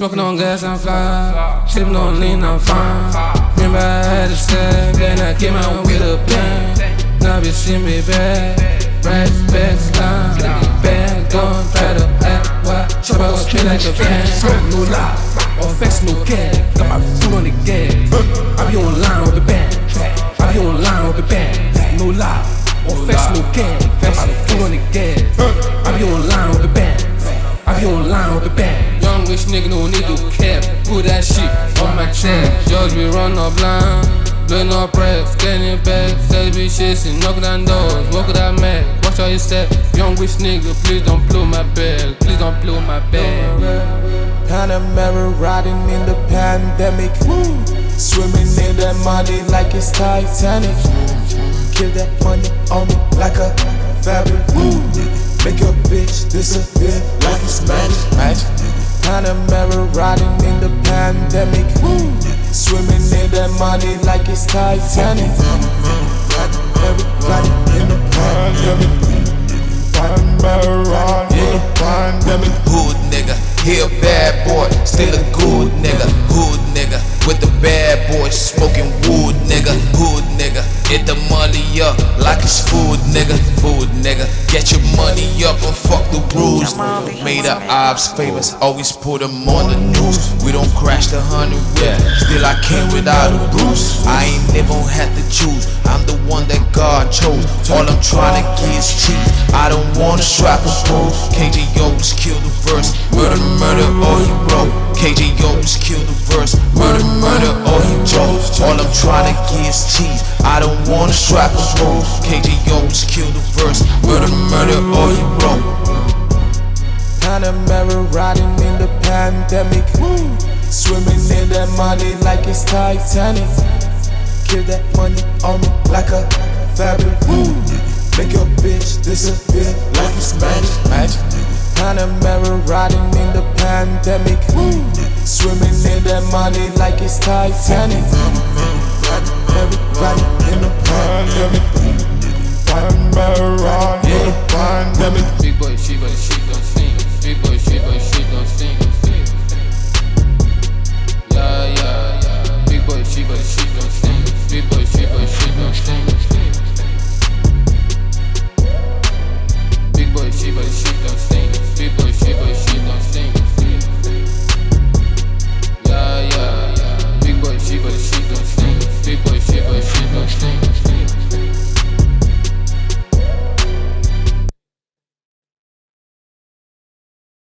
Smoking on gas, I'm fly. Sipping on lean, I'm fine. Remember I had a stack, then I came out with a plan. Now bitch see me back. Racks, back, slime. Bad, gon' try to act wild. Chop out, spin like a fan. No lie, all facts, no cash. Got my foot on the gas. I be online with the band. I be online with the band. No lie, all facts, no cash. Got my foot on the gas. I be online with the band. I be online with the band. Rich nigga no need to cap. Put that shit on my chest. Just be run up blind. Blood no press, getting back. Say be shitting, knocking down doors. Walk that Mac. Watch how you step. Young rich nigga, please don't blow my bag. Please don't blow my bag. Panamera riding in the pandemic. Swimming in that money like it's Titanic. Kill that money on me like a fabric. Make your bitch disappear like. Panamera riding in the pandemic. Swimming in that money like it's Titanic. Everybody in the pandemic. Panamera in the pandemic. Hood nigga, he a bad boy, still a good up like it's food nigga. Food nigga, get your money up and fuck the rules. Made our ops famous, always put them on the news. We don't crash the hundred whip, still I came without a bruise. I ain't never had to choose, I'm the one that God chose. All I'm trying to get is cheese. I don't wanna strap a pose. KJO just kill the verse. Murder, murder, all he wrote. KJO just kill the verse. Murder, murder. All I'm trying to get is cheese. I don't wanna strap a. KJO just kill the verse. Murder, murder, all he wrote. Panamera riding in the pandemic. Swimming in that money like it's Titanic. Kill that money on me like a fabric. Make your bitch disappear like it's magic. magic. Panamera riding in the pandemic. Swimming in that money like it's Titanic got everybody in the pandemic. Big boy, she but she gon' sing. Big boy, she she sing. Yeah, yeah, yeah. Big boy, she but she gon' sing. Big boy, she she sing. Big boy, she she sing. Big boy, she she sing.